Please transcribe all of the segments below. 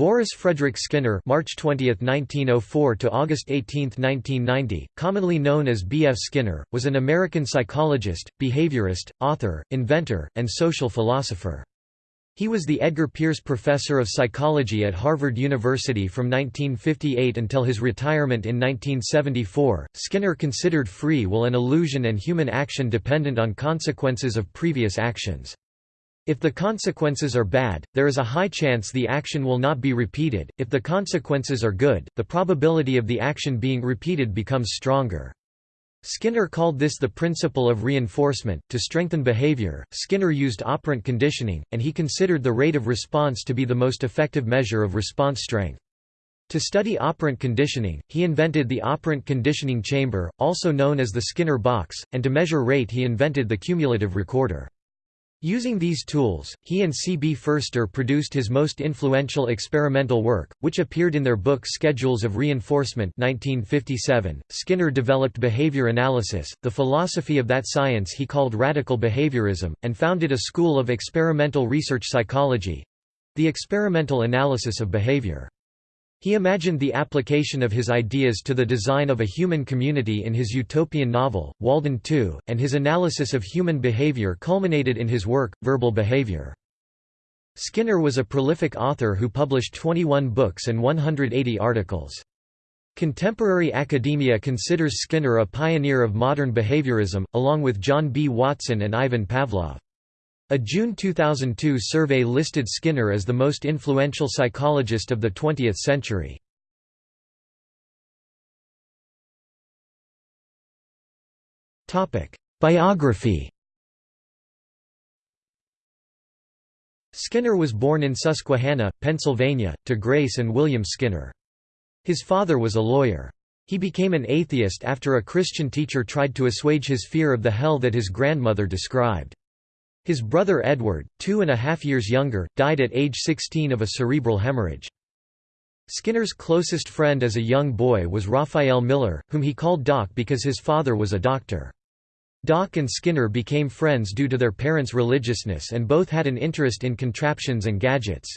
Boris Frederick Skinner March 20, 1904 to August 18, 1990, commonly known as B.F. Skinner, was an American psychologist, behaviorist, author, inventor, and social philosopher. He was the Edgar Pierce Professor of Psychology at Harvard University from 1958 until his retirement in 1974. Skinner considered free will an illusion and human action dependent on consequences of previous actions. If the consequences are bad, there is a high chance the action will not be repeated, if the consequences are good, the probability of the action being repeated becomes stronger. Skinner called this the principle of reinforcement. To strengthen behavior, Skinner used operant conditioning, and he considered the rate of response to be the most effective measure of response strength. To study operant conditioning, he invented the operant conditioning chamber, also known as the Skinner box, and to measure rate he invented the cumulative recorder. Using these tools, he and C. B. Ferster produced his most influential experimental work, which appeared in their book Schedules of Reinforcement 1957. .Skinner developed behavior analysis, the philosophy of that science he called radical behaviorism, and founded a school of experimental research psychology—the experimental analysis of behavior. He imagined the application of his ideas to the design of a human community in his utopian novel, Walden 2, and his analysis of human behavior culminated in his work, Verbal Behavior. Skinner was a prolific author who published 21 books and 180 articles. Contemporary academia considers Skinner a pioneer of modern behaviorism, along with John B. Watson and Ivan Pavlov. A June 2002 survey listed Skinner as the most influential psychologist of the 20th century. Biography Skinner was born in Susquehanna, Pennsylvania, to Grace and William Skinner. His father was a lawyer. He became an atheist after a Christian teacher tried to assuage his fear of the hell that his grandmother described. His brother Edward, two and a half years younger, died at age 16 of a cerebral hemorrhage. Skinner's closest friend as a young boy was Raphael Miller, whom he called Doc because his father was a doctor. Doc and Skinner became friends due to their parents' religiousness and both had an interest in contraptions and gadgets.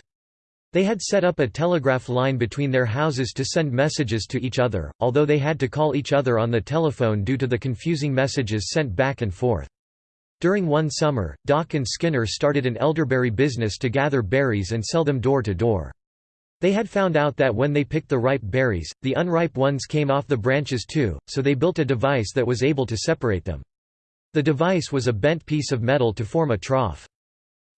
They had set up a telegraph line between their houses to send messages to each other, although they had to call each other on the telephone due to the confusing messages sent back and forth. During one summer, Doc and Skinner started an elderberry business to gather berries and sell them door to door. They had found out that when they picked the ripe berries, the unripe ones came off the branches too, so they built a device that was able to separate them. The device was a bent piece of metal to form a trough.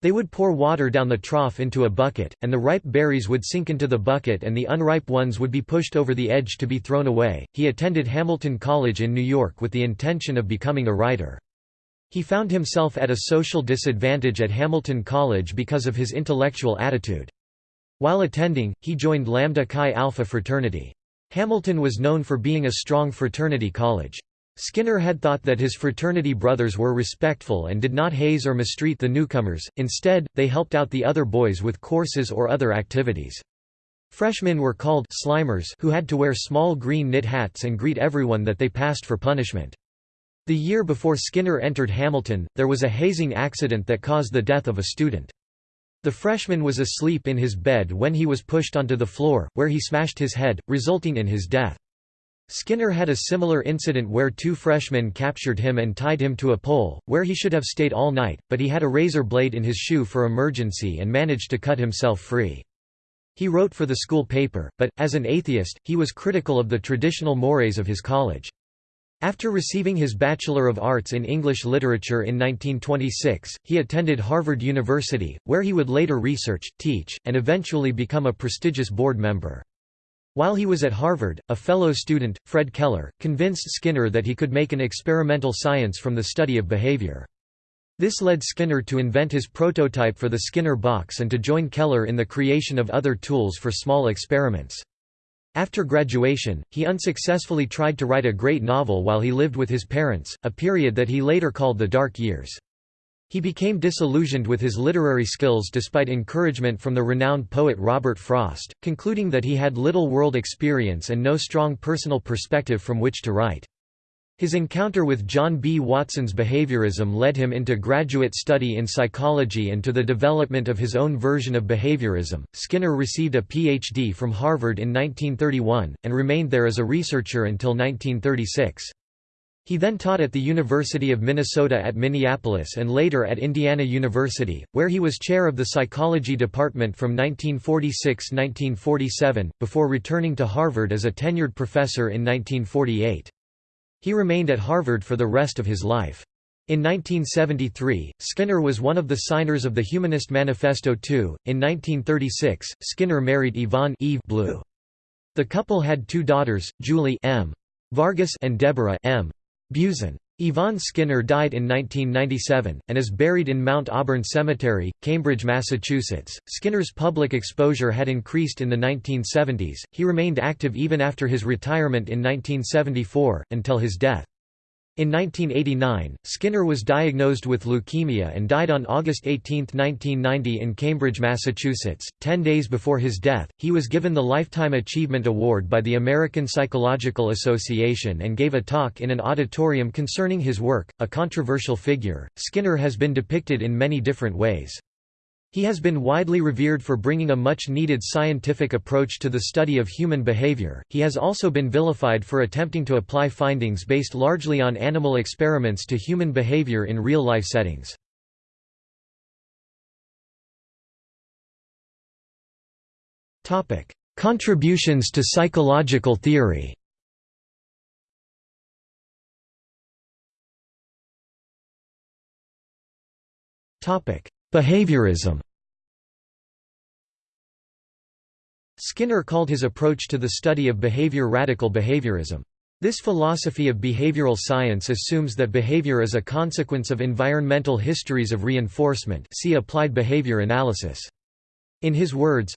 They would pour water down the trough into a bucket, and the ripe berries would sink into the bucket and the unripe ones would be pushed over the edge to be thrown away. He attended Hamilton College in New York with the intention of becoming a writer. He found himself at a social disadvantage at Hamilton College because of his intellectual attitude. While attending, he joined Lambda Chi Alpha fraternity. Hamilton was known for being a strong fraternity college. Skinner had thought that his fraternity brothers were respectful and did not haze or mistreat the newcomers, instead, they helped out the other boys with courses or other activities. Freshmen were called slimers who had to wear small green knit hats and greet everyone that they passed for punishment. The year before Skinner entered Hamilton, there was a hazing accident that caused the death of a student. The freshman was asleep in his bed when he was pushed onto the floor, where he smashed his head, resulting in his death. Skinner had a similar incident where two freshmen captured him and tied him to a pole, where he should have stayed all night, but he had a razor blade in his shoe for emergency and managed to cut himself free. He wrote for the school paper, but, as an atheist, he was critical of the traditional mores of his college. After receiving his Bachelor of Arts in English Literature in 1926, he attended Harvard University, where he would later research, teach, and eventually become a prestigious board member. While he was at Harvard, a fellow student, Fred Keller, convinced Skinner that he could make an experimental science from the study of behavior. This led Skinner to invent his prototype for the Skinner box and to join Keller in the creation of other tools for small experiments. After graduation, he unsuccessfully tried to write a great novel while he lived with his parents, a period that he later called the Dark Years. He became disillusioned with his literary skills despite encouragement from the renowned poet Robert Frost, concluding that he had little world experience and no strong personal perspective from which to write. His encounter with John B. Watson's behaviorism led him into graduate study in psychology and to the development of his own version of behaviorism. Skinner received a Ph.D. from Harvard in 1931, and remained there as a researcher until 1936. He then taught at the University of Minnesota at Minneapolis and later at Indiana University, where he was chair of the psychology department from 1946–1947, before returning to Harvard as a tenured professor in 1948. He remained at Harvard for the rest of his life. In 1973, Skinner was one of the signers of the Humanist Manifesto II. In 1936, Skinner married Yvonne Eve Blue. The couple had two daughters, Julie M. Vargas and Deborah M. Buzan. Yvonne Skinner died in 1997, and is buried in Mount Auburn Cemetery, Cambridge, Massachusetts. Skinner's public exposure had increased in the 1970s, he remained active even after his retirement in 1974, until his death. In 1989, Skinner was diagnosed with leukemia and died on August 18, 1990 in Cambridge, Massachusetts. Ten days before his death, he was given the Lifetime Achievement Award by the American Psychological Association and gave a talk in an auditorium concerning his work. A controversial figure, Skinner has been depicted in many different ways. He has been widely revered for bringing a much-needed scientific approach to the study of human behavior. He has also been vilified for attempting to apply findings based largely on animal experiments to human behavior in real-life settings. Topic: Contributions to psychological theory. Topic: Behaviorism Skinner called his approach to the study of behavior radical behaviorism. This philosophy of behavioral science assumes that behavior is a consequence of environmental histories of reinforcement see applied behavior analysis. In his words,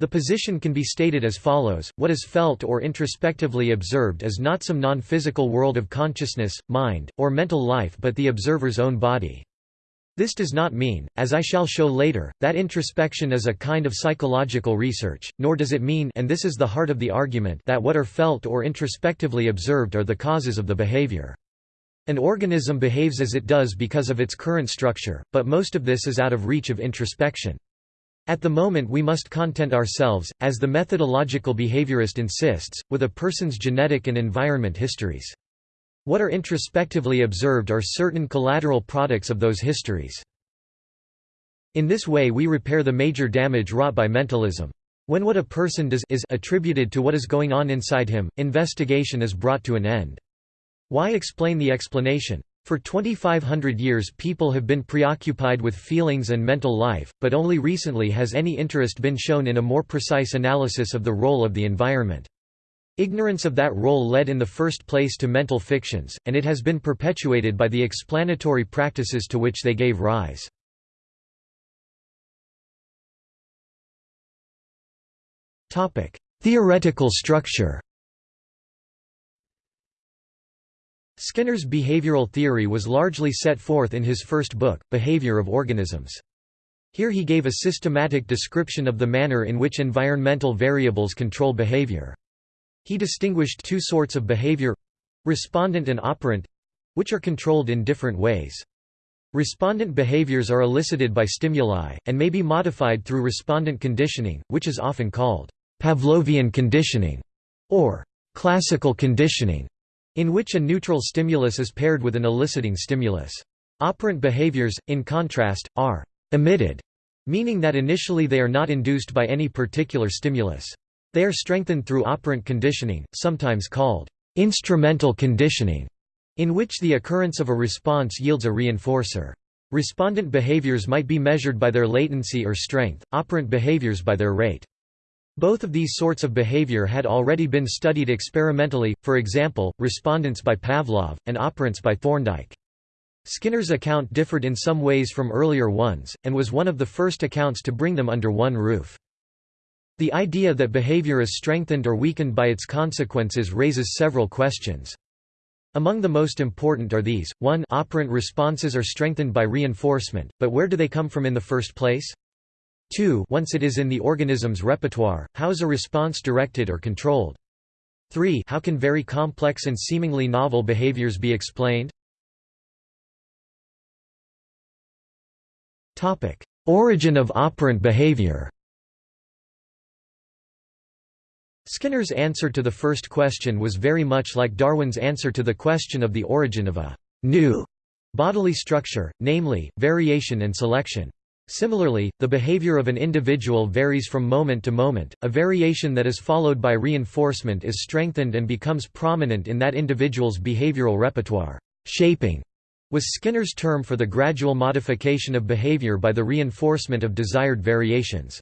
the position can be stated as follows, what is felt or introspectively observed is not some non-physical world of consciousness, mind, or mental life but the observer's own body. This does not mean, as I shall show later, that introspection is a kind of psychological research, nor does it mean and this is the heart of the argument that what are felt or introspectively observed are the causes of the behavior. An organism behaves as it does because of its current structure, but most of this is out of reach of introspection. At the moment we must content ourselves, as the methodological behaviorist insists, with a person's genetic and environment histories. What are introspectively observed are certain collateral products of those histories. In this way we repair the major damage wrought by mentalism. When what a person does is attributed to what is going on inside him, investigation is brought to an end. Why explain the explanation? For 2500 years people have been preoccupied with feelings and mental life, but only recently has any interest been shown in a more precise analysis of the role of the environment. Ignorance of that role led in the first place to mental fictions, and it has been perpetuated by the explanatory practices to which they gave rise. Theoretical structure Skinner's behavioral theory was largely set forth in his first book, Behavior of Organisms. Here he gave a systematic description of the manner in which environmental variables control behavior. He distinguished two sorts of behavior—respondent and operant—which are controlled in different ways. Respondent behaviors are elicited by stimuli, and may be modified through respondent conditioning, which is often called Pavlovian conditioning, or classical conditioning, in which a neutral stimulus is paired with an eliciting stimulus. Operant behaviors, in contrast, are emitted, meaning that initially they are not induced by any particular stimulus. They are strengthened through operant conditioning, sometimes called instrumental conditioning, in which the occurrence of a response yields a reinforcer. Respondent behaviors might be measured by their latency or strength, operant behaviors by their rate. Both of these sorts of behavior had already been studied experimentally, for example, respondents by Pavlov, and operants by Thorndike. Skinner's account differed in some ways from earlier ones, and was one of the first accounts to bring them under one roof. The idea that behavior is strengthened or weakened by its consequences raises several questions. Among the most important are these, 1 operant responses are strengthened by reinforcement, but where do they come from in the first place? 2 once it is in the organism's repertoire, how is a response directed or controlled? 3 How can very complex and seemingly novel behaviors be explained? Origin of operant behavior Skinner's answer to the first question was very much like Darwin's answer to the question of the origin of a new bodily structure, namely, variation and selection. Similarly, the behavior of an individual varies from moment to moment, a variation that is followed by reinforcement is strengthened and becomes prominent in that individual's behavioral repertoire. Shaping was Skinner's term for the gradual modification of behavior by the reinforcement of desired variations.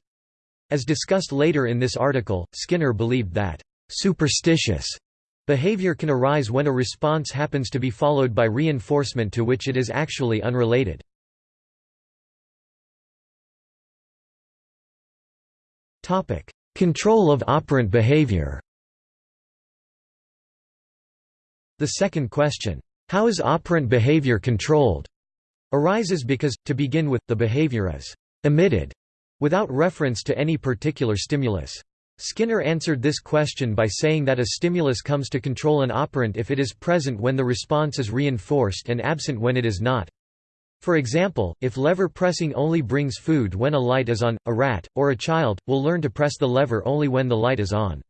As discussed later in this article, Skinner believed that superstitious behavior can arise when a response happens to be followed by reinforcement to which it is actually unrelated. Control of operant behavior The second question, how is operant behavior controlled, arises because, to begin with, the behavior is emitted without reference to any particular stimulus. Skinner answered this question by saying that a stimulus comes to control an operant if it is present when the response is reinforced and absent when it is not. For example, if lever pressing only brings food when a light is on, a rat, or a child, will learn to press the lever only when the light is on.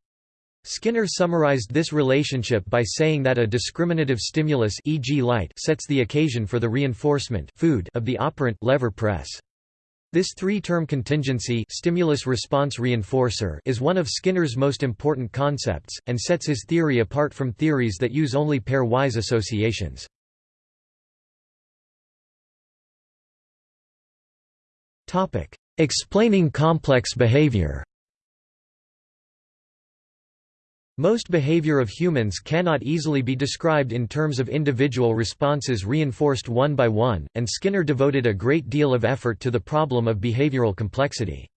Skinner summarized this relationship by saying that a discriminative stimulus e.g. light sets the occasion for the reinforcement food of the operant lever press. This three-term contingency stimulus-response reinforcer is one of Skinner's most important concepts, and sets his theory apart from theories that use only pairwise associations. Explaining complex behavior Most behavior of humans cannot easily be described in terms of individual responses reinforced one by one, and Skinner devoted a great deal of effort to the problem of behavioral complexity.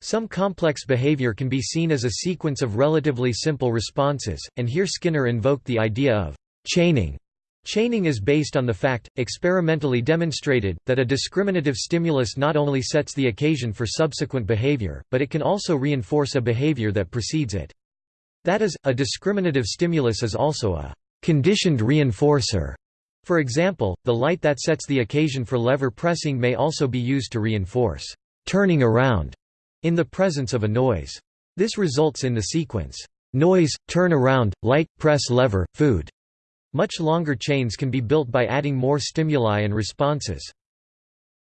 Some complex behavior can be seen as a sequence of relatively simple responses, and here Skinner invoked the idea of chaining. Chaining is based on the fact, experimentally demonstrated, that a discriminative stimulus not only sets the occasion for subsequent behavior, but it can also reinforce a behavior that precedes it. That is, a discriminative stimulus is also a conditioned reinforcer. For example, the light that sets the occasion for lever pressing may also be used to reinforce turning around in the presence of a noise. This results in the sequence noise, turn around, light, press lever, food. Much longer chains can be built by adding more stimuli and responses.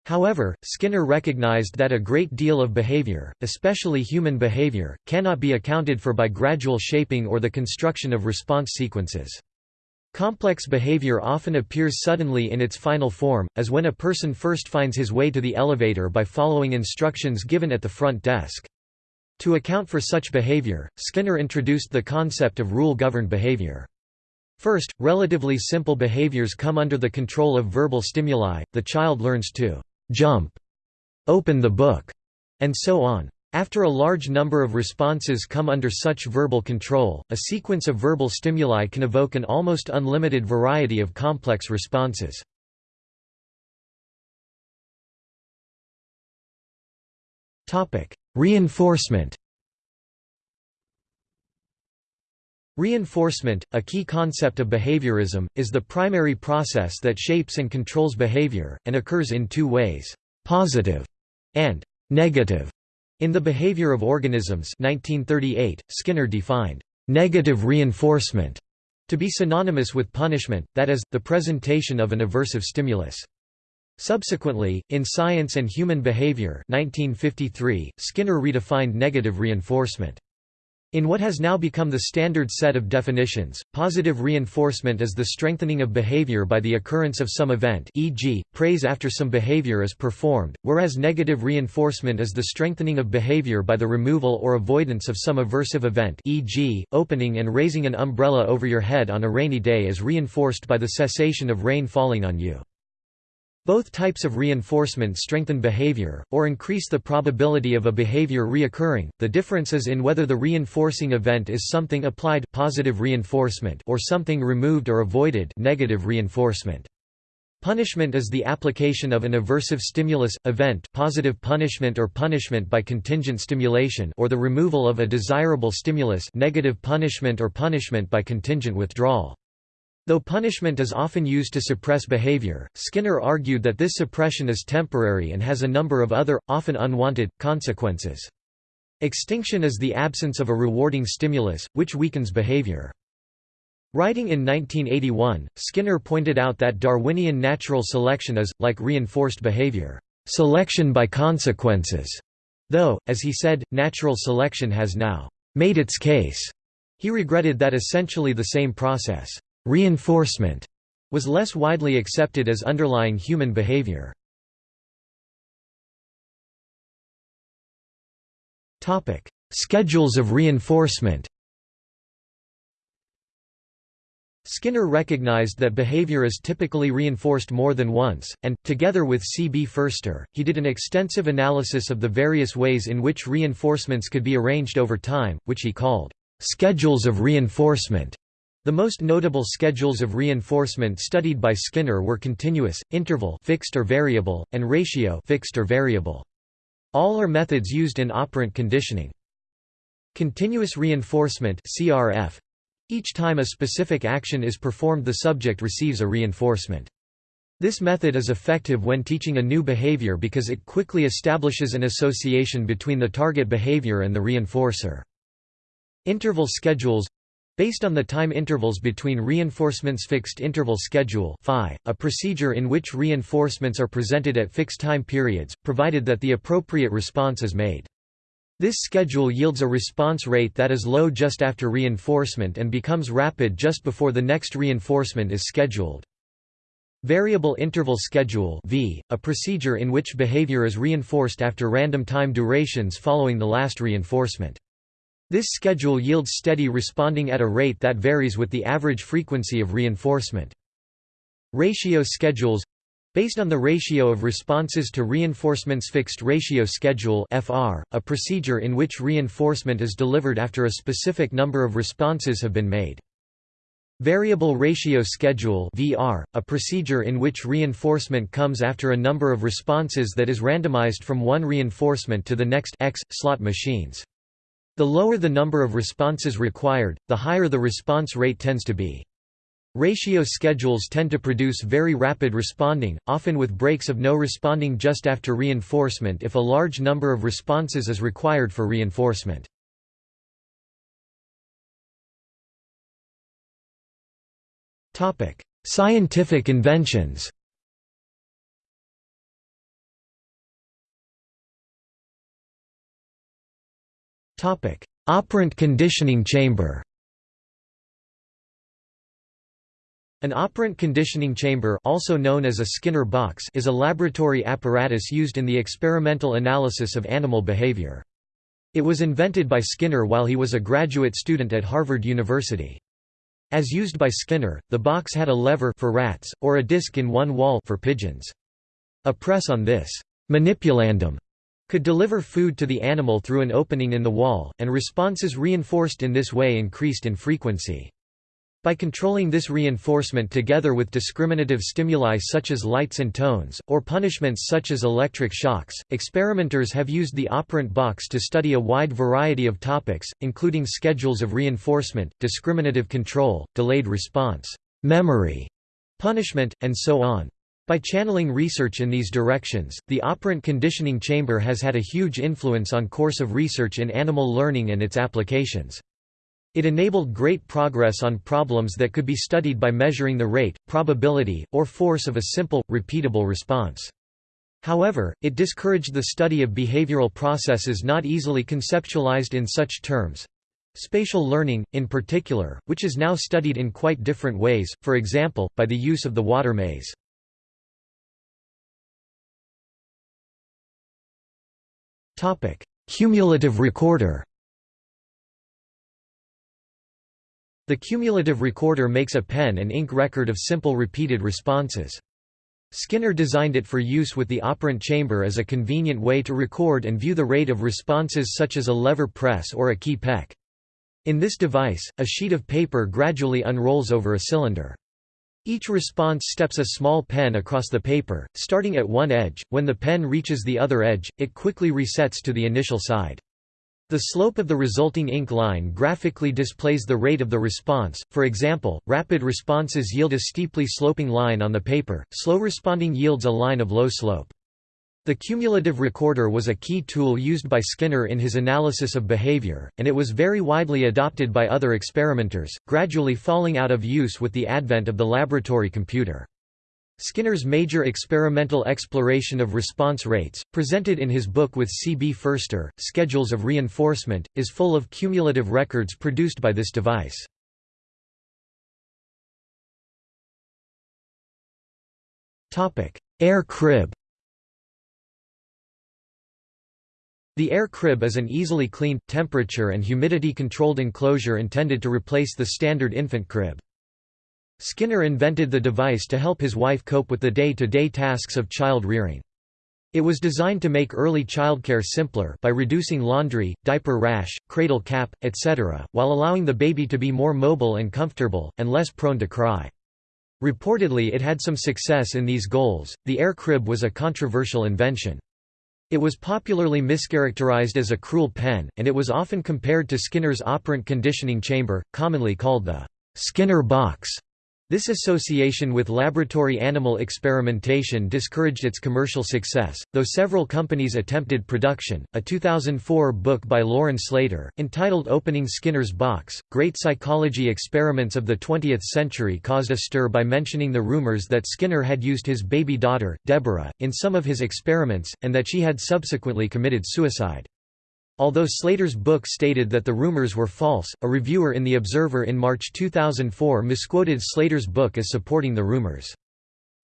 However, Skinner recognized that a great deal of behavior, especially human behavior, cannot be accounted for by gradual shaping or the construction of response sequences. Complex behavior often appears suddenly in its final form, as when a person first finds his way to the elevator by following instructions given at the front desk. To account for such behavior, Skinner introduced the concept of rule-governed behavior. First, relatively simple behaviors come under the control of verbal stimuli, the child learns to jump, open the book, and so on. After a large number of responses come under such verbal control, a sequence of verbal stimuli can evoke an almost unlimited variety of complex responses. Reinforcement Reinforcement, a key concept of behaviorism, is the primary process that shapes and controls behavior, and occurs in two ways, positive and negative. In The Behavior of Organisms 1938, Skinner defined negative reinforcement to be synonymous with punishment, that is, the presentation of an aversive stimulus. Subsequently, in Science and Human Behavior 1953, Skinner redefined negative reinforcement. In what has now become the standard set of definitions, positive reinforcement is the strengthening of behavior by the occurrence of some event e.g., praise after some behavior is performed, whereas negative reinforcement is the strengthening of behavior by the removal or avoidance of some aversive event e.g., opening and raising an umbrella over your head on a rainy day is reinforced by the cessation of rain falling on you. Both types of reinforcement strengthen behavior, or increase the probability of a behavior reoccurring. The difference is in whether the reinforcing event is something applied positive reinforcement or something removed or avoided negative reinforcement. Punishment is the application of an aversive stimulus, event positive punishment or punishment by contingent stimulation or the removal of a desirable stimulus negative punishment or punishment by contingent withdrawal. Though punishment is often used to suppress behavior, Skinner argued that this suppression is temporary and has a number of other, often unwanted, consequences. Extinction is the absence of a rewarding stimulus, which weakens behavior. Writing in 1981, Skinner pointed out that Darwinian natural selection is, like reinforced behavior, selection by consequences, though, as he said, natural selection has now made its case. He regretted that essentially the same process, reinforcement, was less widely accepted as underlying human behavior. Topic: Schedules of reinforcement Skinner recognized that behavior is typically reinforced more than once, and, together with C. B. Ferster, he did an extensive analysis of the various ways in which reinforcements could be arranged over time, which he called, "...schedules of reinforcement." The most notable schedules of reinforcement studied by Skinner were continuous, interval fixed or variable, and ratio fixed or variable. All are methods used in operant conditioning. Continuous reinforcement CRF each time a specific action is performed the subject receives a reinforcement. This method is effective when teaching a new behavior because it quickly establishes an association between the target behavior and the reinforcer. Interval schedules Based on the time intervals between reinforcements fixed interval schedule phi, a procedure in which reinforcements are presented at fixed time periods, provided that the appropriate response is made. This schedule yields a response rate that is low just after reinforcement and becomes rapid just before the next reinforcement is scheduled. Variable interval schedule v, a procedure in which behavior is reinforced after random time durations following the last reinforcement. This schedule yields steady responding at a rate that varies with the average frequency of reinforcement. Ratio schedules Based on the ratio of responses to reinforcements fixed ratio schedule FR, a procedure in which reinforcement is delivered after a specific number of responses have been made. Variable ratio schedule VR, a procedure in which reinforcement comes after a number of responses that is randomized from one reinforcement to the next X slot machines. The lower the number of responses required, the higher the response rate tends to be. Ratio schedules tend to produce very rapid responding, often with breaks of no responding just after reinforcement if a large number of responses is required for reinforcement. Scientific inventions Operant conditioning chamber An operant conditioning chamber also known as a Skinner box is a laboratory apparatus used in the experimental analysis of animal behavior. It was invented by Skinner while he was a graduate student at Harvard University. As used by Skinner, the box had a lever for rats, or a disc in one wall for pigeons. A press on this manipulandum could deliver food to the animal through an opening in the wall, and responses reinforced in this way increased in frequency. By controlling this reinforcement together with discriminative stimuli such as lights and tones, or punishments such as electric shocks, experimenters have used the operant box to study a wide variety of topics, including schedules of reinforcement, discriminative control, delayed response, memory, punishment, and so on. By channeling research in these directions, the operant conditioning chamber has had a huge influence on course of research in animal learning and its applications. It enabled great progress on problems that could be studied by measuring the rate, probability, or force of a simple, repeatable response. However, it discouraged the study of behavioral processes not easily conceptualized in such terms. Spatial learning, in particular, which is now studied in quite different ways, for example, by the use of the water maze. Cumulative recorder The cumulative recorder makes a pen and ink record of simple repeated responses. Skinner designed it for use with the operant chamber as a convenient way to record and view the rate of responses such as a lever press or a key peck. In this device, a sheet of paper gradually unrolls over a cylinder. Each response steps a small pen across the paper, starting at one edge. When the pen reaches the other edge, it quickly resets to the initial side. The slope of the resulting ink line graphically displays the rate of the response, for example, rapid responses yield a steeply sloping line on the paper, slow responding yields a line of low slope. The cumulative recorder was a key tool used by Skinner in his analysis of behavior, and it was very widely adopted by other experimenters, gradually falling out of use with the advent of the laboratory computer. Skinner's major experimental exploration of response rates, presented in his book with C. B. Ferster, Schedules of Reinforcement, is full of cumulative records produced by this device. Air crib The air crib is an easily cleaned, temperature and humidity-controlled enclosure intended to replace the standard infant crib. Skinner invented the device to help his wife cope with the day-to-day -day tasks of child rearing. It was designed to make early childcare simpler by reducing laundry, diaper rash, cradle cap, etc., while allowing the baby to be more mobile and comfortable, and less prone to cry. Reportedly it had some success in these goals. The air crib was a controversial invention. It was popularly mischaracterized as a cruel pen, and it was often compared to Skinner's operant conditioning chamber, commonly called the Skinner box. This association with laboratory animal experimentation discouraged its commercial success, though several companies attempted production. A 2004 book by Lauren Slater, entitled Opening Skinner's Box Great Psychology Experiments of the Twentieth Century, caused a stir by mentioning the rumors that Skinner had used his baby daughter, Deborah, in some of his experiments, and that she had subsequently committed suicide. Although Slater's book stated that the rumors were false, a reviewer in The Observer in March 2004 misquoted Slater's book as supporting the rumors.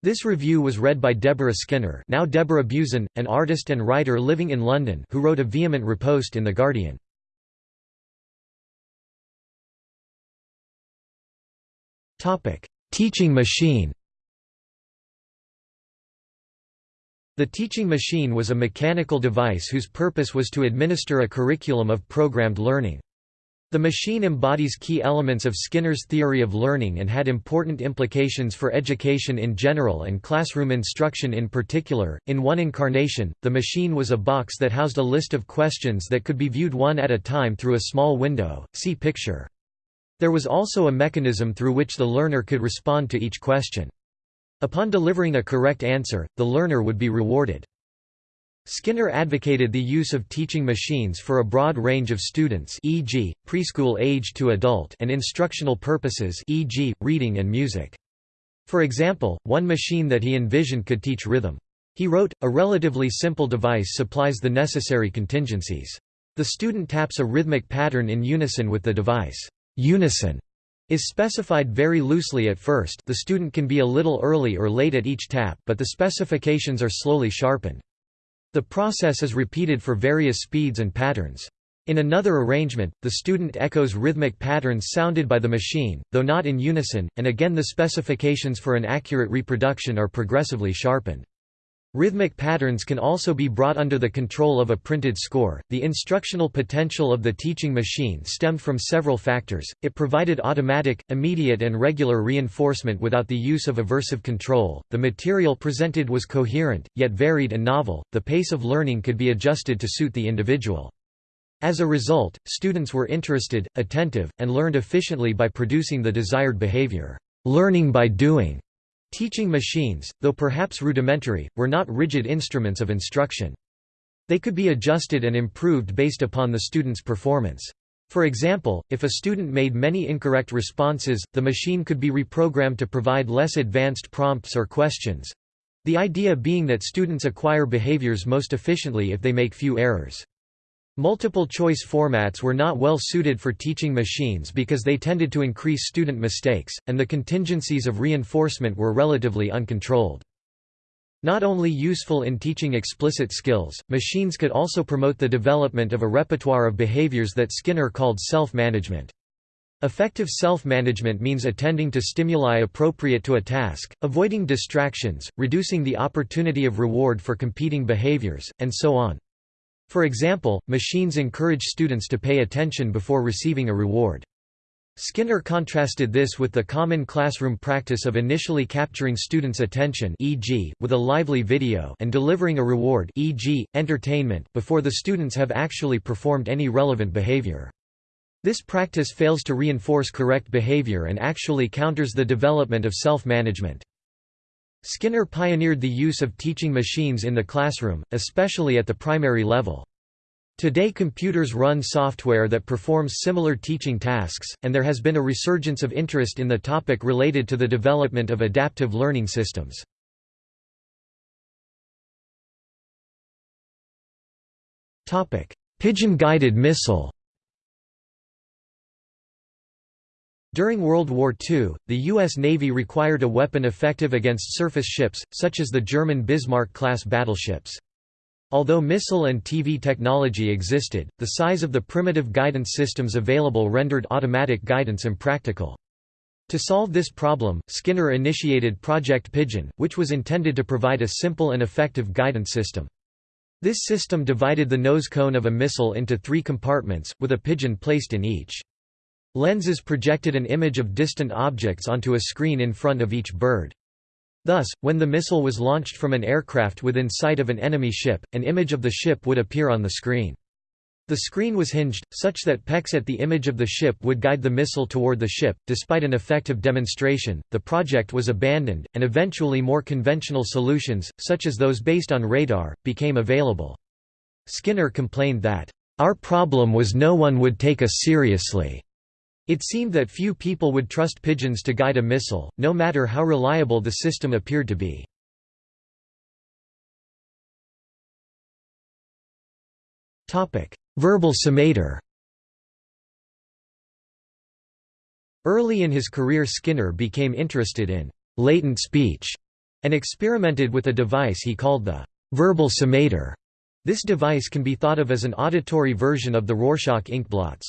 This review was read by Deborah Skinner now Deborah Buzan, an artist and writer living in London who wrote a vehement riposte in The Guardian. Teaching machine The teaching machine was a mechanical device whose purpose was to administer a curriculum of programmed learning. The machine embodies key elements of Skinner's theory of learning and had important implications for education in general and classroom instruction in particular. In one incarnation, the machine was a box that housed a list of questions that could be viewed one at a time through a small window. See picture. There was also a mechanism through which the learner could respond to each question. Upon delivering a correct answer, the learner would be rewarded. Skinner advocated the use of teaching machines for a broad range of students e.g., preschool age to adult and instructional purposes e.g., reading and music. For example, one machine that he envisioned could teach rhythm. He wrote, a relatively simple device supplies the necessary contingencies. The student taps a rhythmic pattern in unison with the device. Unison is specified very loosely at first the student can be a little early or late at each tap but the specifications are slowly sharpened. The process is repeated for various speeds and patterns. In another arrangement, the student echoes rhythmic patterns sounded by the machine, though not in unison, and again the specifications for an accurate reproduction are progressively sharpened. Rhythmic patterns can also be brought under the control of a printed score. The instructional potential of the teaching machine stemmed from several factors. It provided automatic, immediate, and regular reinforcement without the use of aversive control. The material presented was coherent, yet varied and novel. The pace of learning could be adjusted to suit the individual. As a result, students were interested, attentive, and learned efficiently by producing the desired behavior. Learning by doing Teaching machines, though perhaps rudimentary, were not rigid instruments of instruction. They could be adjusted and improved based upon the student's performance. For example, if a student made many incorrect responses, the machine could be reprogrammed to provide less advanced prompts or questions—the idea being that students acquire behaviors most efficiently if they make few errors. Multiple-choice formats were not well suited for teaching machines because they tended to increase student mistakes, and the contingencies of reinforcement were relatively uncontrolled. Not only useful in teaching explicit skills, machines could also promote the development of a repertoire of behaviors that Skinner called self-management. Effective self-management means attending to stimuli appropriate to a task, avoiding distractions, reducing the opportunity of reward for competing behaviors, and so on. For example, machines encourage students to pay attention before receiving a reward. Skinner contrasted this with the common classroom practice of initially capturing students' attention e.g., with a lively video and delivering a reward e.g., entertainment before the students have actually performed any relevant behavior. This practice fails to reinforce correct behavior and actually counters the development of self-management. Skinner pioneered the use of teaching machines in the classroom, especially at the primary level. Today computers run software that performs similar teaching tasks, and there has been a resurgence of interest in the topic related to the development of adaptive learning systems. Pigeon-guided missile During World War II, the U.S. Navy required a weapon effective against surface ships, such as the German Bismarck-class battleships. Although missile and TV technology existed, the size of the primitive guidance systems available rendered automatic guidance impractical. To solve this problem, Skinner initiated Project Pigeon, which was intended to provide a simple and effective guidance system. This system divided the nose cone of a missile into three compartments, with a pigeon placed in each. Lenses projected an image of distant objects onto a screen in front of each bird. Thus, when the missile was launched from an aircraft within sight of an enemy ship, an image of the ship would appear on the screen. The screen was hinged, such that pecks at the image of the ship would guide the missile toward the ship. Despite an effective demonstration, the project was abandoned, and eventually more conventional solutions, such as those based on radar, became available. Skinner complained that, Our problem was no one would take us seriously. It seemed that few people would trust pigeons to guide a missile, no matter how reliable the system appeared to be. Verbal summator Early in his career Skinner became interested in «latent speech» and experimented with a device he called the «verbal summator». This device can be thought of as an auditory version of the Rorschach inkblots.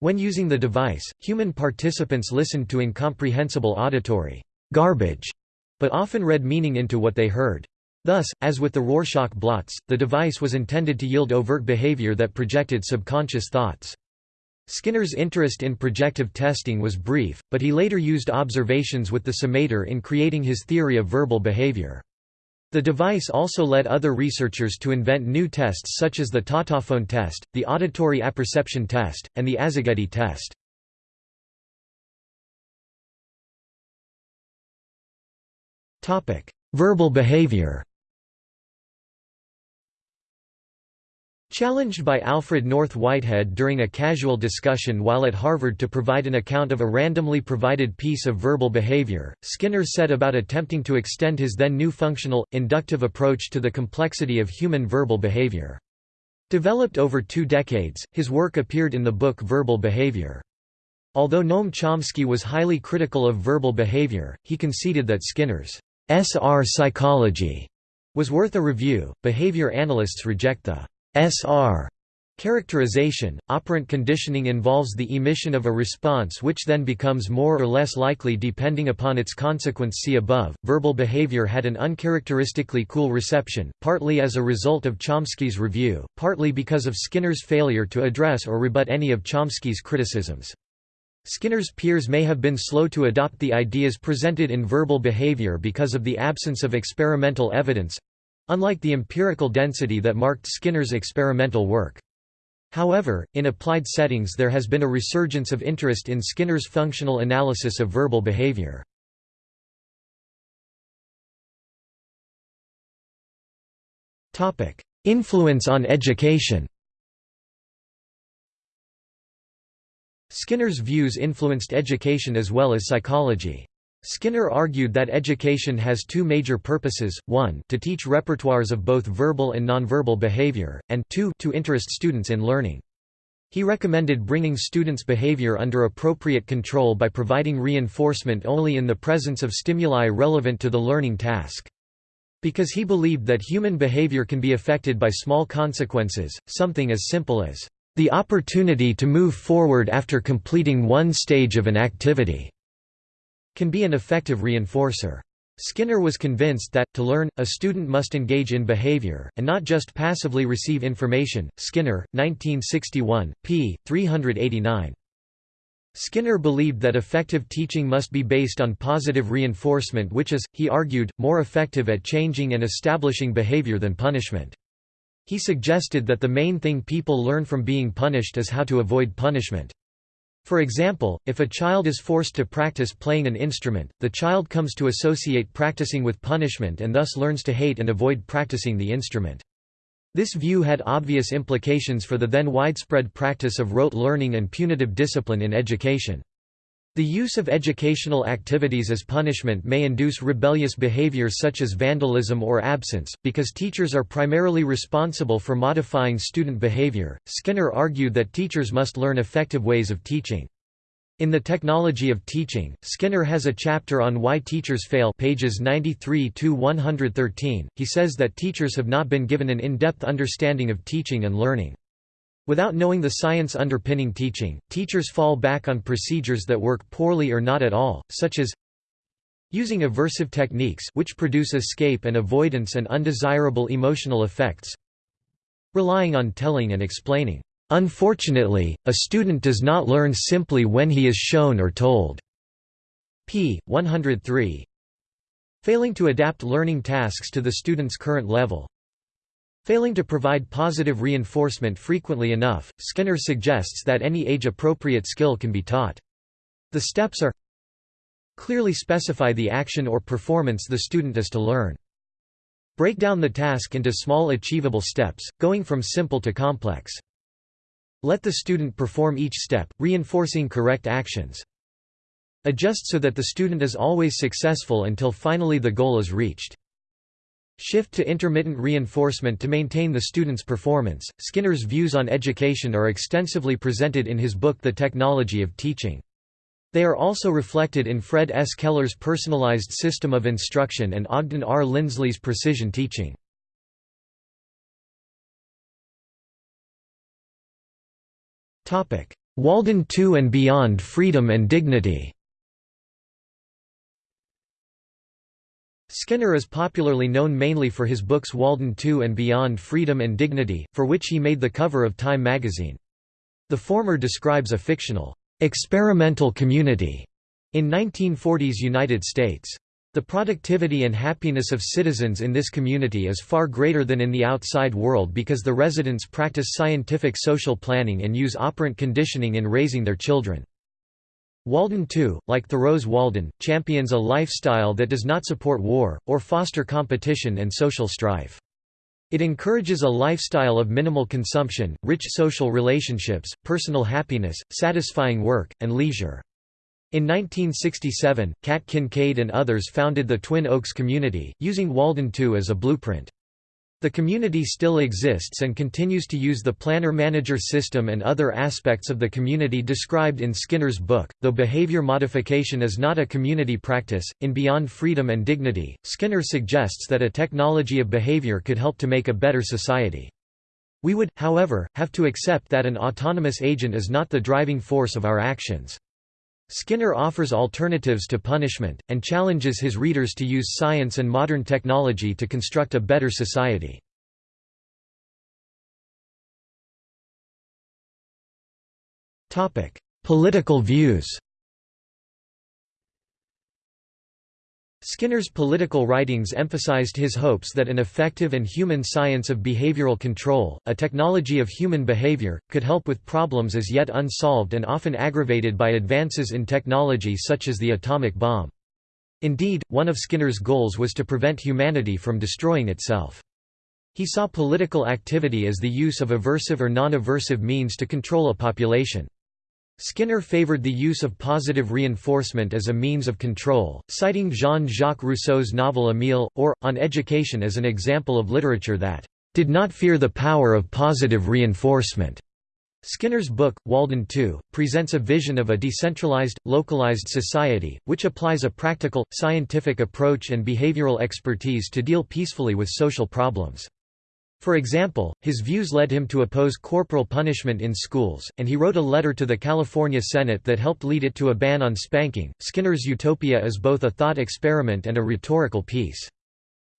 When using the device, human participants listened to incomprehensible auditory garbage, but often read meaning into what they heard. Thus, as with the Rorschach blots, the device was intended to yield overt behavior that projected subconscious thoughts. Skinner's interest in projective testing was brief, but he later used observations with the summator in creating his theory of verbal behavior. The device also led other researchers to invent new tests such as the tautophone test, the auditory apperception test, and the Azzageddi test. Verbal behavior Challenged by Alfred North Whitehead during a casual discussion while at Harvard to provide an account of a randomly provided piece of verbal behavior, Skinner set about attempting to extend his then new functional, inductive approach to the complexity of human verbal behavior. Developed over two decades, his work appeared in the book Verbal Behavior. Although Noam Chomsky was highly critical of verbal behavior, he conceded that Skinner's SR psychology was worth a review. Behavior analysts reject the SR Characterization, operant conditioning involves the emission of a response which then becomes more or less likely depending upon its consequence see above. Verbal behavior had an uncharacteristically cool reception, partly as a result of Chomsky's review, partly because of Skinner's failure to address or rebut any of Chomsky's criticisms. Skinner's peers may have been slow to adopt the ideas presented in verbal behavior because of the absence of experimental evidence, Unlike the empirical density that marked Skinner's experimental work. However, in applied settings there has been a resurgence of interest in Skinner's functional analysis of verbal behavior. Influence on education Skinner's views influenced education as well as psychology. Skinner argued that education has two major purposes, one to teach repertoires of both verbal and nonverbal behavior, and two to interest students in learning. He recommended bringing students' behavior under appropriate control by providing reinforcement only in the presence of stimuli relevant to the learning task. Because he believed that human behavior can be affected by small consequences, something as simple as the opportunity to move forward after completing one stage of an activity can be an effective reinforcer. Skinner was convinced that, to learn, a student must engage in behavior, and not just passively receive information. Skinner, 1961, p. 389. Skinner believed that effective teaching must be based on positive reinforcement which is, he argued, more effective at changing and establishing behavior than punishment. He suggested that the main thing people learn from being punished is how to avoid punishment. For example, if a child is forced to practice playing an instrument, the child comes to associate practicing with punishment and thus learns to hate and avoid practicing the instrument. This view had obvious implications for the then widespread practice of rote learning and punitive discipline in education. The use of educational activities as punishment may induce rebellious behavior such as vandalism or absence, because teachers are primarily responsible for modifying student behavior. Skinner argued that teachers must learn effective ways of teaching. In The Technology of Teaching, Skinner has a chapter on why teachers fail pages 93 113. He says that teachers have not been given an in-depth understanding of teaching and learning. Without knowing the science underpinning teaching, teachers fall back on procedures that work poorly or not at all, such as using aversive techniques which produce escape and avoidance and undesirable emotional effects, relying on telling and explaining Unfortunately, a student does not learn simply when he is shown or told. p. 103. Failing to adapt learning tasks to the student's current level. Failing to provide positive reinforcement frequently enough, Skinner suggests that any age-appropriate skill can be taught. The steps are Clearly specify the action or performance the student is to learn. Break down the task into small achievable steps, going from simple to complex. Let the student perform each step, reinforcing correct actions. Adjust so that the student is always successful until finally the goal is reached. Shift to intermittent reinforcement to maintain the student's performance. Skinner's views on education are extensively presented in his book The Technology of Teaching. They are also reflected in Fred S. Keller's personalized system of instruction and Ogden R. Lindsley's precision teaching. Walden 2 and Beyond Freedom and Dignity Skinner is popularly known mainly for his books Walden 2 and Beyond Freedom and Dignity, for which he made the cover of Time magazine. The former describes a fictional, experimental community in 1940s United States. The productivity and happiness of citizens in this community is far greater than in the outside world because the residents practice scientific social planning and use operant conditioning in raising their children. Walden 2, like Thoreau's Walden, champions a lifestyle that does not support war, or foster competition and social strife. It encourages a lifestyle of minimal consumption, rich social relationships, personal happiness, satisfying work, and leisure. In 1967, Kat Kinkade and others founded the Twin Oaks community, using Walden 2 as a blueprint. The community still exists and continues to use the planner-manager system and other aspects of the community described in Skinner's book, though behavior modification is not a community practice. In Beyond Freedom and Dignity, Skinner suggests that a technology of behavior could help to make a better society. We would, however, have to accept that an autonomous agent is not the driving force of our actions. Skinner offers alternatives to punishment, and challenges his readers to use science and modern technology to construct a better society. Political views Skinner's political writings emphasized his hopes that an effective and human science of behavioral control, a technology of human behavior, could help with problems as yet unsolved and often aggravated by advances in technology such as the atomic bomb. Indeed, one of Skinner's goals was to prevent humanity from destroying itself. He saw political activity as the use of aversive or non-aversive means to control a population. Skinner favored the use of positive reinforcement as a means of control, citing Jean-Jacques Rousseau's novel Émile, or, On Education as an example of literature that did not fear the power of positive reinforcement. Skinner's book, Walden 2, presents a vision of a decentralized, localized society, which applies a practical, scientific approach and behavioral expertise to deal peacefully with social problems. For example, his views led him to oppose corporal punishment in schools, and he wrote a letter to the California Senate that helped lead it to a ban on spanking. Skinner's utopia is both a thought experiment and a rhetorical piece.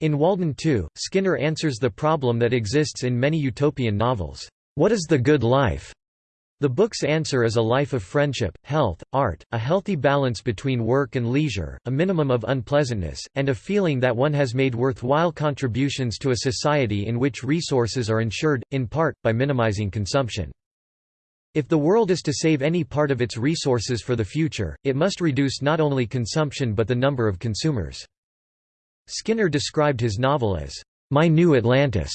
In Walden 2, Skinner answers the problem that exists in many utopian novels. What is the good life? The book's answer is a life of friendship, health, art, a healthy balance between work and leisure, a minimum of unpleasantness, and a feeling that one has made worthwhile contributions to a society in which resources are ensured, in part, by minimizing consumption. If the world is to save any part of its resources for the future, it must reduce not only consumption but the number of consumers. Skinner described his novel as, "...my new Atlantis",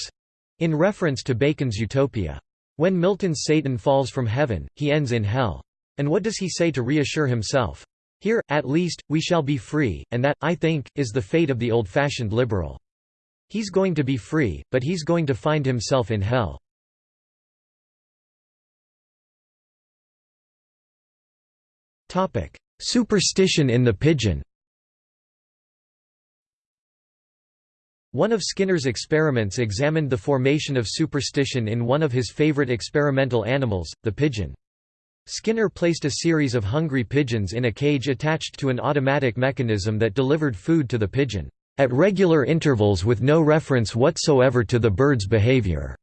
in reference to Bacon's Utopia. When Milton's Satan falls from heaven, he ends in hell. And what does he say to reassure himself? Here, at least, we shall be free, and that, I think, is the fate of the old-fashioned liberal. He's going to be free, but he's going to find himself in hell. Superstition in the pigeon One of Skinner's experiments examined the formation of superstition in one of his favorite experimental animals, the pigeon. Skinner placed a series of hungry pigeons in a cage attached to an automatic mechanism that delivered food to the pigeon, at regular intervals with no reference whatsoever to the bird's behavior.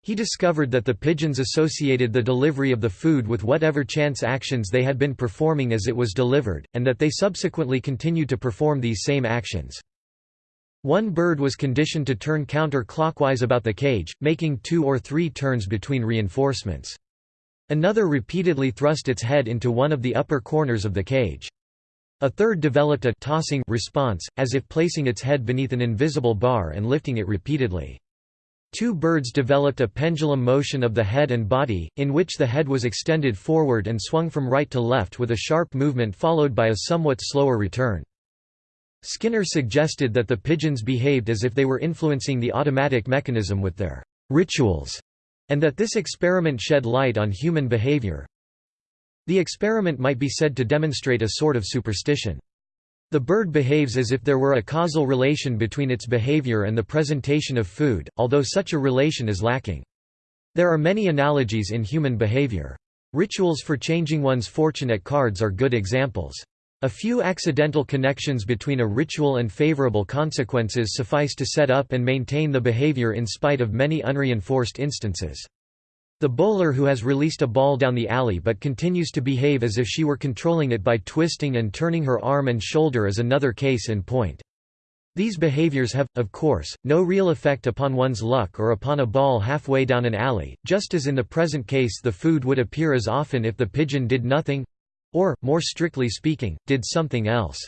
He discovered that the pigeons associated the delivery of the food with whatever chance actions they had been performing as it was delivered, and that they subsequently continued to perform these same actions. One bird was conditioned to turn counter-clockwise about the cage, making two or three turns between reinforcements. Another repeatedly thrust its head into one of the upper corners of the cage. A third developed a tossing response, as if placing its head beneath an invisible bar and lifting it repeatedly. Two birds developed a pendulum motion of the head and body, in which the head was extended forward and swung from right to left with a sharp movement followed by a somewhat slower return. Skinner suggested that the pigeons behaved as if they were influencing the automatic mechanism with their rituals, and that this experiment shed light on human behavior. The experiment might be said to demonstrate a sort of superstition. The bird behaves as if there were a causal relation between its behavior and the presentation of food, although such a relation is lacking. There are many analogies in human behavior. Rituals for changing one's fortune at cards are good examples. A few accidental connections between a ritual and favorable consequences suffice to set up and maintain the behavior in spite of many unreinforced instances. The bowler who has released a ball down the alley but continues to behave as if she were controlling it by twisting and turning her arm and shoulder is another case in point. These behaviors have, of course, no real effect upon one's luck or upon a ball halfway down an alley, just as in the present case the food would appear as often if the pigeon did nothing, or, more strictly speaking, did something else.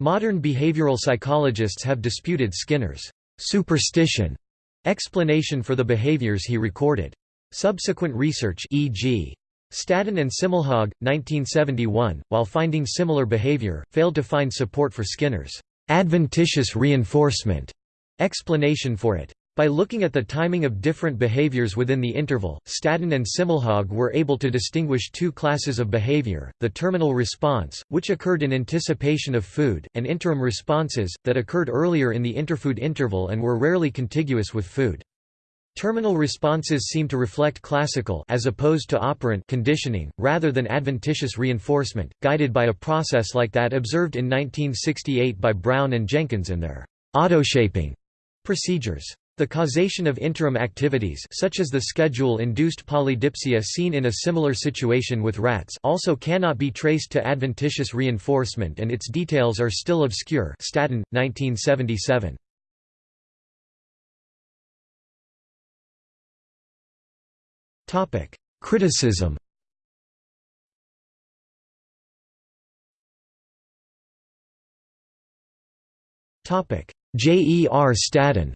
Modern behavioral psychologists have disputed Skinner's superstition explanation for the behaviors he recorded. Subsequent research e.g. Staddon and Simmelhag, 1971, while finding similar behavior, failed to find support for Skinner's adventitious reinforcement explanation for it. By looking at the timing of different behaviors within the interval, Staddon and Simmelhag were able to distinguish two classes of behavior, the terminal response, which occurred in anticipation of food, and interim responses, that occurred earlier in the interfood interval and were rarely contiguous with food. Terminal responses seem to reflect classical as opposed to operant conditioning, rather than adventitious reinforcement, guided by a process like that observed in 1968 by Brown and Jenkins in their autoshaping procedures. The causation of interim activities such as the schedule-induced polydipsia seen in a similar situation with rats also cannot be traced to adventitious reinforcement and its details are still obscure Staddon, 1977. Criticism J. E. R. Staddon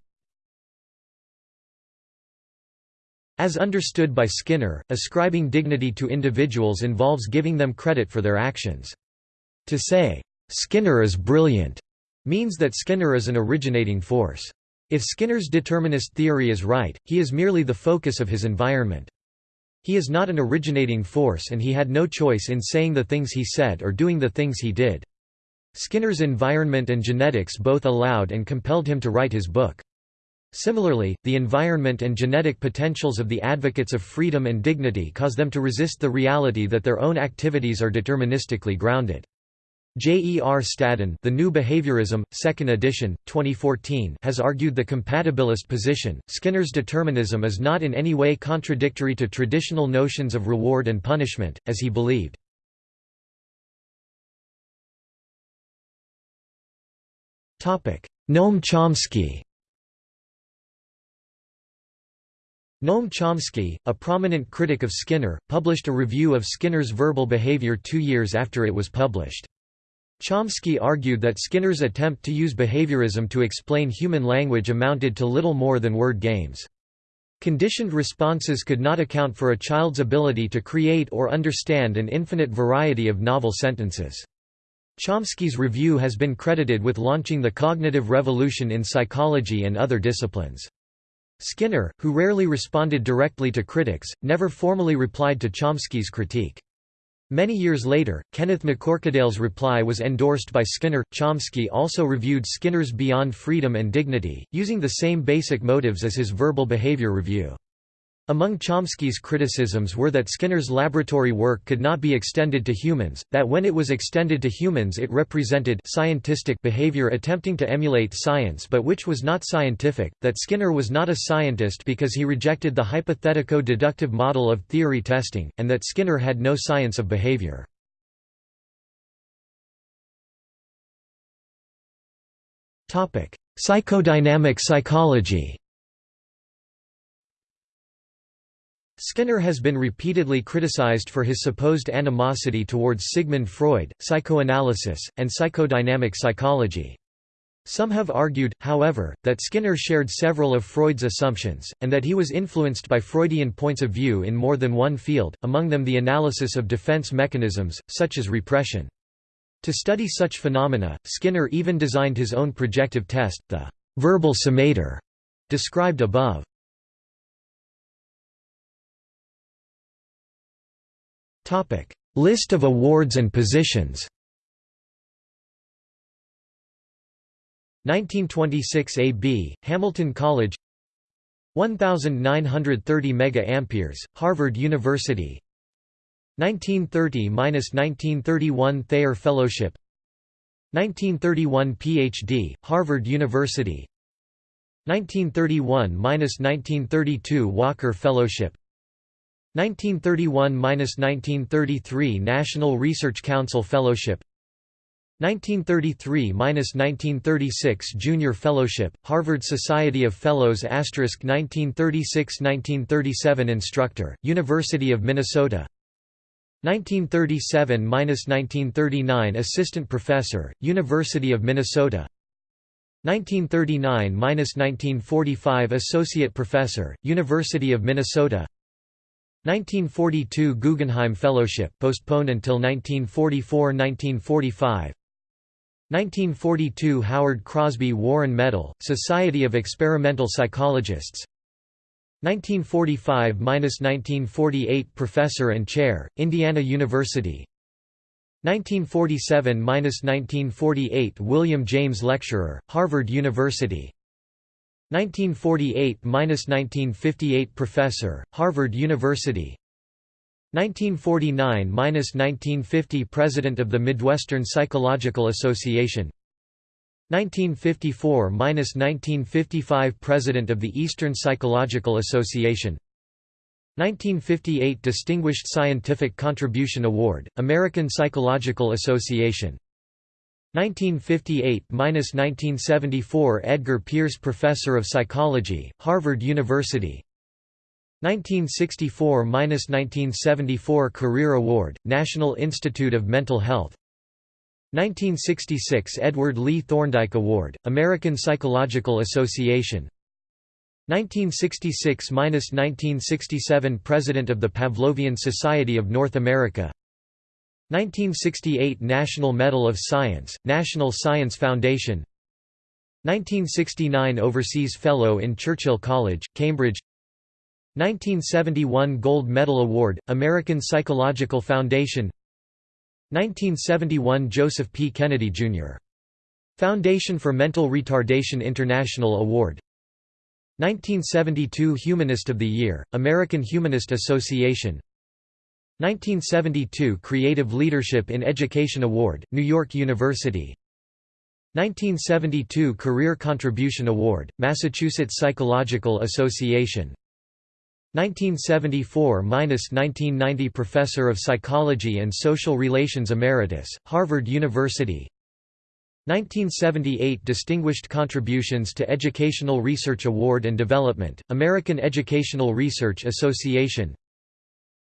As understood by Skinner, ascribing dignity to individuals involves giving them credit for their actions. To say, "'Skinner is brilliant' means that Skinner is an originating force. If Skinner's determinist theory is right, he is merely the focus of his environment. He is not an originating force and he had no choice in saying the things he said or doing the things he did. Skinner's environment and genetics both allowed and compelled him to write his book. Similarly, the environment and genetic potentials of the advocates of freedom and dignity cause them to resist the reality that their own activities are deterministically grounded. J. E. R. Staddon The New Behaviorism, 2nd edition, 2014 has argued the compatibilist position. Skinner's determinism is not in any way contradictory to traditional notions of reward and punishment, as he believed. Noam Chomsky Noam Chomsky, a prominent critic of Skinner, published a review of Skinner's verbal behavior two years after it was published. Chomsky argued that Skinner's attempt to use behaviorism to explain human language amounted to little more than word games. Conditioned responses could not account for a child's ability to create or understand an infinite variety of novel sentences. Chomsky's review has been credited with launching the cognitive revolution in psychology and other disciplines. Skinner, who rarely responded directly to critics, never formally replied to Chomsky's critique. Many years later, Kenneth MacCorquodale's reply was endorsed by Skinner. Chomsky also reviewed Skinner's Beyond Freedom and Dignity, using the same basic motives as his verbal behavior review. Among Chomsky's criticisms were that Skinner's laboratory work could not be extended to humans, that when it was extended to humans it represented scientistic behavior attempting to emulate science but which was not scientific, that Skinner was not a scientist because he rejected the hypothetico-deductive model of theory testing, and that Skinner had no science of behavior. Psychodynamic psychology Skinner has been repeatedly criticized for his supposed animosity towards Sigmund Freud, psychoanalysis, and psychodynamic psychology. Some have argued, however, that Skinner shared several of Freud's assumptions, and that he was influenced by Freudian points of view in more than one field, among them the analysis of defense mechanisms, such as repression. To study such phenomena, Skinner even designed his own projective test, the verbal summator, described above. Topic: List of awards and positions. 1926 AB, Hamilton College. 1930 mega amperes, Harvard University. 1930–1931 Thayer Fellowship. 1931 PhD, Harvard University. 1931–1932 Walker Fellowship 1931–1933 National Research Council Fellowship 1933–1936 Junior Fellowship, Harvard Society of Fellows 1936–1937 Instructor, University of Minnesota 1937–1939 Assistant Professor, University of Minnesota 1939–1945 Associate Professor, University of Minnesota 1942 Guggenheim Fellowship postponed until 1944–1945 1942 Howard Crosby Warren Medal, Society of Experimental Psychologists. 1945–1948 Professor and Chair, Indiana University. 1947–1948 William James Lecturer, Harvard University 1948–1958 Professor, Harvard University. 1949–1950 President of the Midwestern Psychological Association. 1954–1955 President of the Eastern Psychological Association. 1958 Distinguished Scientific Contribution Award, American Psychological Association 1958–1974 Edgar Pierce Professor of Psychology, Harvard University. 1964–1974 Career Award, National Institute of Mental Health. 1966 Edward Lee Thorndike Award, American Psychological Association. 1966–1967 President of the Pavlovian Society of North America 1968 National Medal of Science, National Science Foundation 1969 Overseas Fellow in Churchill College, Cambridge 1971 Gold Medal Award, American Psychological Foundation 1971 Joseph P. Kennedy, Jr. Foundation for Mental Retardation International Award 1972 Humanist of the Year, American Humanist Association 1972 Creative Leadership in Education Award, New York University. 1972 Career Contribution Award, Massachusetts Psychological Association. 1974–1990 Professor of Psychology and Social Relations Emeritus, Harvard University. 1978 Distinguished Contributions to Educational Research Award and Development, American Educational Research Association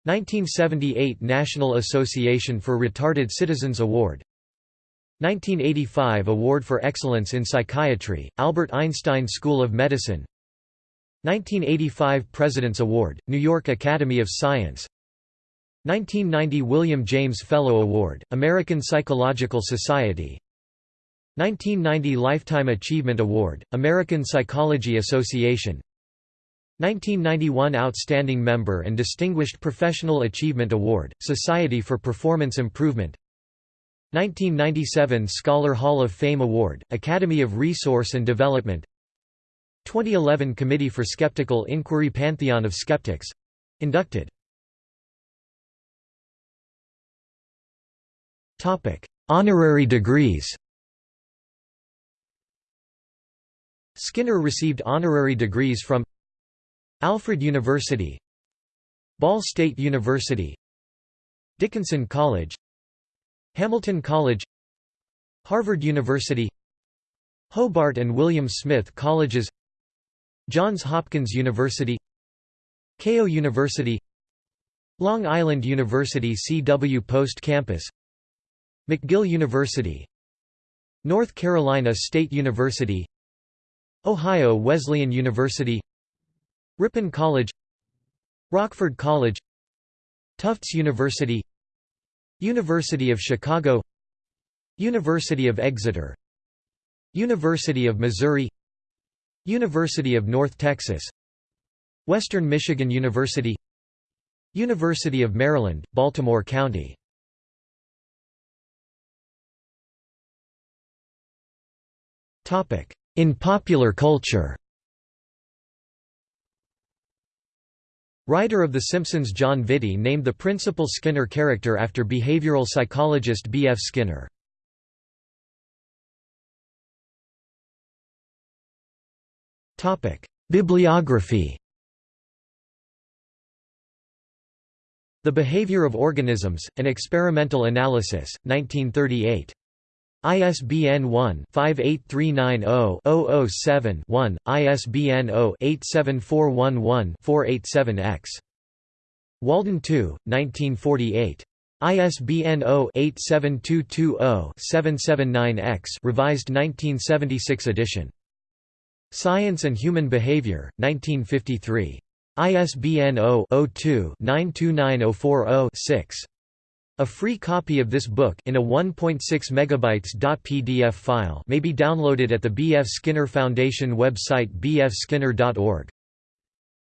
1978 National Association for Retarded Citizens Award. 1985 Award for Excellence in Psychiatry, Albert Einstein School of Medicine. 1985 President's Award, New York Academy of Science. 1990 William James Fellow Award, American Psychological Society. 1990 Lifetime Achievement Award, American Psychology Association 1991 Outstanding Member and Distinguished Professional Achievement Award, Society for Performance Improvement. 1997 Scholar Hall of Fame Award, Academy of Resource and Development. 2011 Committee for Skeptical Inquiry Pantheon of Skeptics — inducted. Honorary degrees. Skinner received honorary degrees from Alfred University Ball State University Dickinson College Hamilton College Harvard University Hobart and William Smith Colleges Johns Hopkins University Keio University Long Island University CW Post Campus McGill University North Carolina State University Ohio Wesleyan University Ripon College Rockford College Tufts University University of Chicago University of Exeter University of Missouri University of North Texas Western Michigan University University of Maryland, Baltimore County. In popular culture Writer of The Simpsons Jon Vitti named the principal Skinner character after behavioral psychologist B. F. Skinner. Bibliography The Behavior of Organisms, An Experimental Analysis, 1938. ISBN 1-58390-007-1, ISBN 0-87411-487-X. Walden 2, 1948. ISBN 0-87220-779-X revised 1976 edition. Science and Human Behavior, 1953. ISBN 0-02-929040-6. A free copy of this book in a 1.6 megabytes .pdf file may be downloaded at the B. F. Skinner Foundation website bfskinner.org.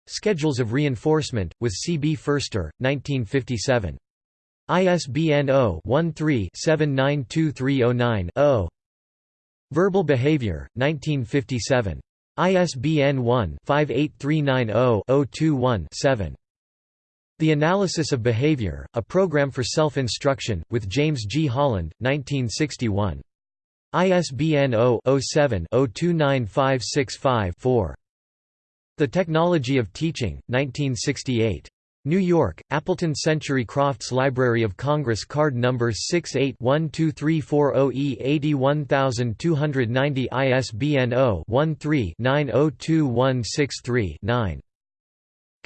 Schedules of Reinforcement, with C. B. Ferster, 1957. ISBN 0-13-792309-0. Verbal Behavior, 1957. ISBN 1-58390-021-7. The Analysis of Behavior, A Program for Self-Instruction, with James G. Holland, 1961. ISBN 0-07-029565-4. The Technology of Teaching, 1968. New York, Appleton Century Crofts Library of Congress Card Number 68-12340E81290 ISBN 0-13-902163-9.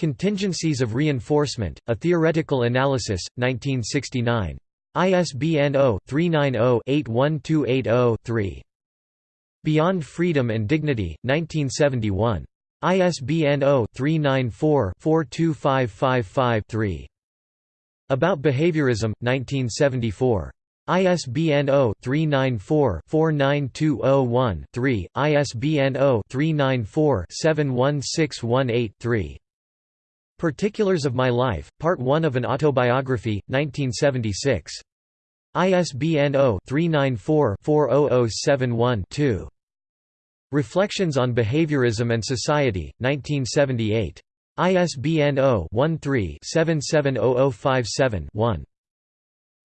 Contingencies of Reinforcement, A Theoretical Analysis, 1969. ISBN 0-390-81280-3. Beyond Freedom and Dignity, 1971. ISBN 0-394-42555-3. About Behaviorism, 1974. ISBN 0-394-49201-3, ISBN 0-394-71618-3. Particulars of My Life, Part 1 of an Autobiography, 1976. ISBN 0-394-40071-2. Reflections on Behaviorism and Society, 1978. ISBN 0-13-770057-1.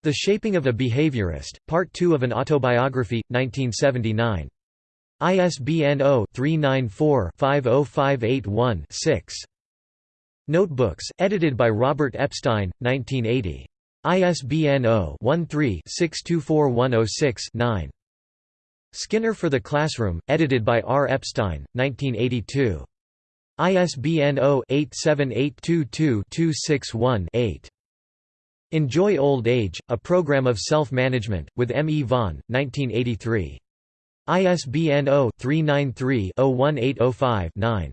The Shaping of a Behaviorist, Part 2 of an Autobiography, 1979. ISBN 0-394-50581-6. Notebooks, edited by Robert Epstein, 1980. ISBN 0-13-624106-9. Skinner for the Classroom, edited by R. Epstein, 1982. ISBN 0-87822-261-8. Enjoy Old Age, A Program of Self-Management, with M. E. Vaughan, 1983. ISBN 0-393-01805-9.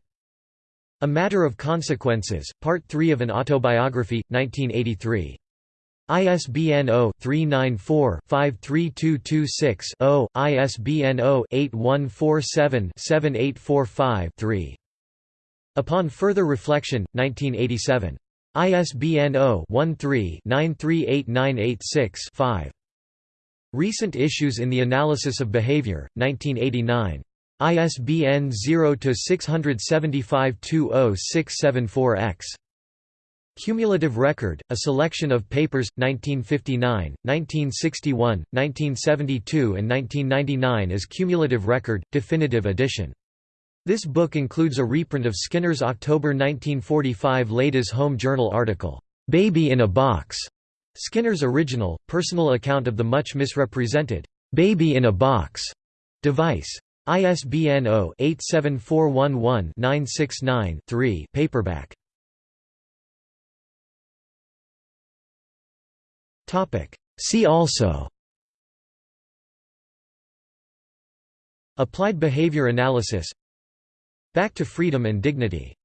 A Matter of Consequences, Part 3 of an Autobiography, 1983. ISBN 0-394-53226-0, ISBN 0-8147-7845-3. Upon Further Reflection, 1987. ISBN 0-13-938986-5. Recent Issues in the Analysis of Behavior, 1989. ISBN 0-675-20674-X. Cumulative Record, a selection of papers, 1959, 1961, 1972 and 1999 as Cumulative Record, definitive edition. This book includes a reprint of Skinner's October 1945 Ladies' Home Journal article, "'Baby in a Box' Skinner's original, personal account of the much misrepresented, "'Baby in a Box' device. ISBN 0-87411-969-3 paperback. See also. Applied behavior analysis. Back to freedom and dignity